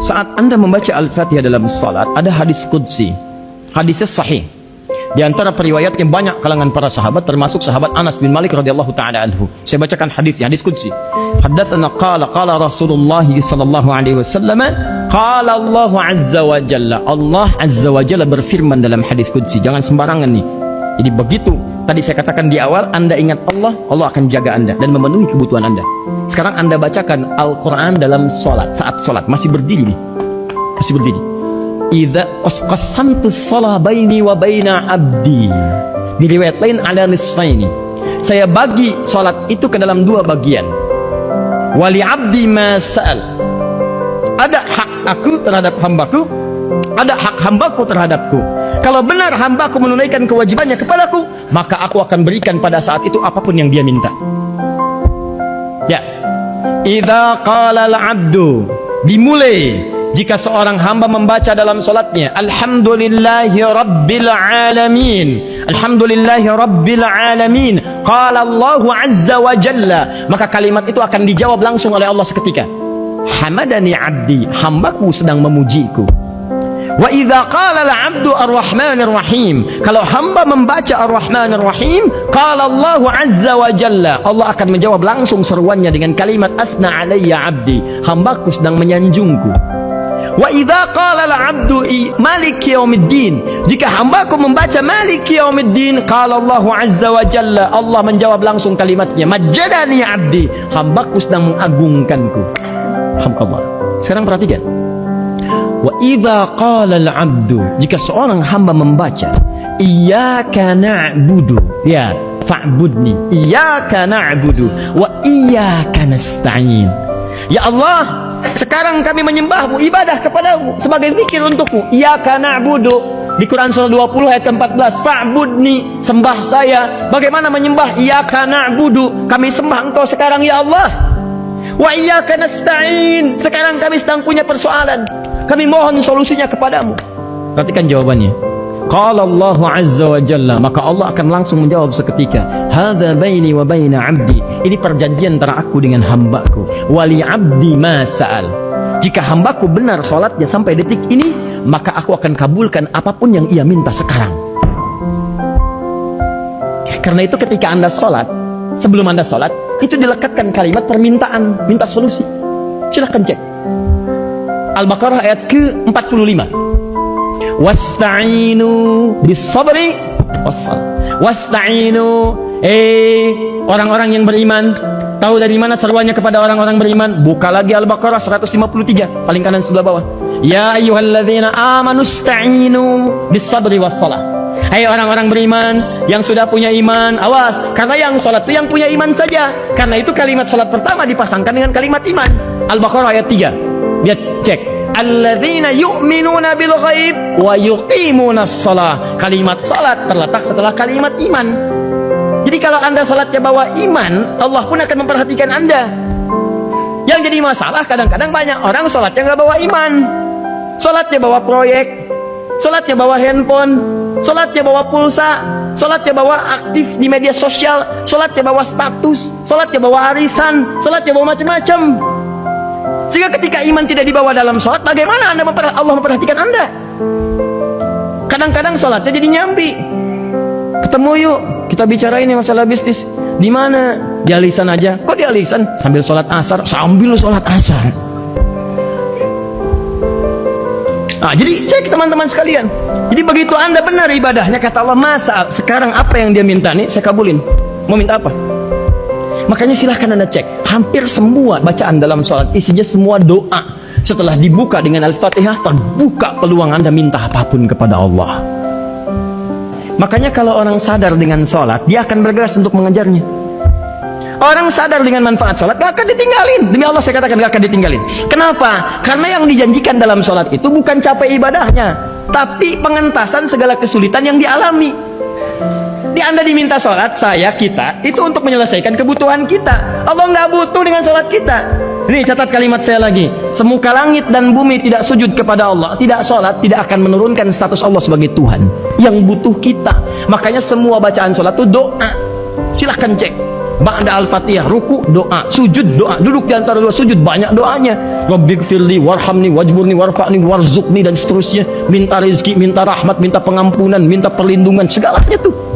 Saat anda membaca Al-Fatihah dalam salat, ada hadis Qudsi. Hadisnya sahih. Di antara periwayatnya banyak kalangan para sahabat termasuk sahabat Anas bin Malik radhiyallahu taala anhu. Saya bacakan hadisnya, hadis qudsi. Haddatsana qala qala Rasulullah sallallahu alaihi wasallam qala Allah azza wa jalla. Allah azza wa jalla berfirman dalam hadis qudsi. Jangan sembarangan nih. Jadi begitu tadi saya katakan di awal Anda ingat Allah, Allah akan jaga Anda dan memenuhi kebutuhan Anda. Sekarang Anda bacakan Al-Qur'an dalam salat, saat salat masih berdiri nih. Masih berdiri. Idza qasamtu shalah baini wa baina abdi. Di riwayat lain ala nisfaini. Saya bagi salat itu ke dalam dua bagian. Wali abdi ma sa'al. Ada hak aku terhadap hambaku ada hak hambaku terhadapku. Kalau benar hambaku menunaikan kewajibannya kepadaku maka aku akan berikan pada saat itu apa pun yang dia minta. Ya idza qala al-abdu dimulai jika seorang hamba membaca dalam solatnya Alhamdulillahi Rabbil Alamin. Alhamdulillahi Rabbil Alamin. Qala Allahu Azza wa Jalla. Maka kalimat itu akan dijawab langsung oleh Allah seketika. Hamadani abdi Hambaku sedang memujiku Wa idza qala al-'abdu ar-rahmanir rahim kalau hamba membaca ar-rahmanir rahim qala Allah azza wa jalla. Allah akan menjawab langsung seruannya dengan kalimat asna alayya 'abdi. Hambaku sedang menyanjungku. Wa idza qala al-'abdu malik yaumiddin. Jika hambaku membaca malik yaumiddin qala Allah azza wa jalla Allah menjawab langsung kalimatnya majadani 'abdi. Hambaku sedang mengagungkanku. Alhamdulillah. Sekarang perhatikan Wa idza qala al-'abdu jika seorang hamba membaca iyyaka na'budu ya fa'budni iyyaka na'budu wa iyyaka nasta'in ya Allah sekarang kami menyembahmu, ibadah kepadamu sebagai zikir untukmu. Iyyaka na'budu. Di Quran surah 20 ayat 14, fa'budni, sembah saya. Bagaimana menyembah? Iyyaka na'budu. Kami sembah Engkau sekarang ya Allah. Wa iyyaka nasta'in. Sekarang kami sedang punya persoalan. Kami mohon solusinya kepadamu. Perhatikan jawabannya. Qala Allah Azza wa Jalla maka Allah akan langsung menjawab seketika hadza baini wa baina 'abdi ini perjanjian antara aku dengan hambaku wali 'abdi ma sa'al jika hambaku benar salatnya sampai detik ini maka aku akan kabulkan apa pun yang ia minta sekarang karena itu ketika anda salat sebelum anda salat itu dilekatkan kalimat permintaan minta solusi. Silahkan cek. Al-Baqarah ayat ke-45. Wasta'inu bisabri wassal wasta'inu eh orang-orang yang beriman. Tahu dari mana seruannya kepada orang-orang beriman? Buka lagi Al-Baqarah 153 paling kanan sebelah bawah. Ya ayyuhalladzina amanu sta'inu bisabri wassalah Hai orang-orang beriman yang sudah punya iman, awas, karena yang sholat itu yang punya iman saja. Karena itu kalimat sholat pertama dipasangkan dengan kalimat iman. Al-Baqarah ayat 3. Lihat, cek alladzina yu'minuna bil ghaib wa yuqimuna shalah. Kalimat salat terletak setelah kalimat iman. Jadi kalau Anda salatnya bawa iman, Allah pun akan memperhatikan Anda. Yang jadi masalah kadang-kadang banyak orang salatnya nggak bawa iman. Salatnya bawa proyek, salatnya bawa handphone, salatnya bawa pulsa, salatnya bawa aktif di media sosial, salatnya bawa status, salatnya bawa arisan, salatnya bawa macam-macam. Sehingga ketika iman tidak dibawa dalam sholat, bagaimana anda memperhatikan Allah memperhatikan anda? Kadang-kadang sholatnya jadi nyambi. Ketemu yuk, kita bicara ini masalah bisnis. Di mana? Di alisan aja. Kok di alisan? Sambil sholat asar, sambil sholat asar. Nah, jadi cek teman-teman sekalian. Jadi begitu anda benar ibadahnya, kata Allah, masa sekarang apa yang dia minta nih, saya kabulin. Mau minta apa? Makanya silahkan anda cek. Hampir semua bacaan dalam sholat isinya semua doa. Setelah dibuka dengan Al-Fatihah, terbuka peluang anda minta apa pun kepada Allah. Makanya kalau orang sadar dengan sholat, dia akan bergerak untuk mengejarnya. Orang sadar dengan manfaat sholat, gak akan ditinggalin. Demi Allah saya katakan gak akan ditinggalin. Kenapa? Karena yang dijanjikan dalam sholat itu bukan capek ibadahnya, tapi pengentasan segala kesulitan yang dialami. Di Anda diminta sholat, saya, kita, itu untuk menyelesaikan kebutuhan kita. Allah nggak butuh dengan sholat kita. Ini catat kalimat saya lagi. Semuka langit dan bumi tidak sujud kepada Allah, tidak sholat, tidak akan menurunkan status Allah sebagai Tuhan. Yang butuh kita. Makanya semua bacaan sholat itu doa. Silahkan cek. Ba'da al-Fatihah, ruku doa, sujud doa. Duduk di antara dua sujud banyak doanya. Rabbighfirli warhamni wajburni warfa'ni warzuqni dan seterusnya. Minta rezeki, minta rahmat, minta pengampunan, minta perlindungan, segalanya tuh.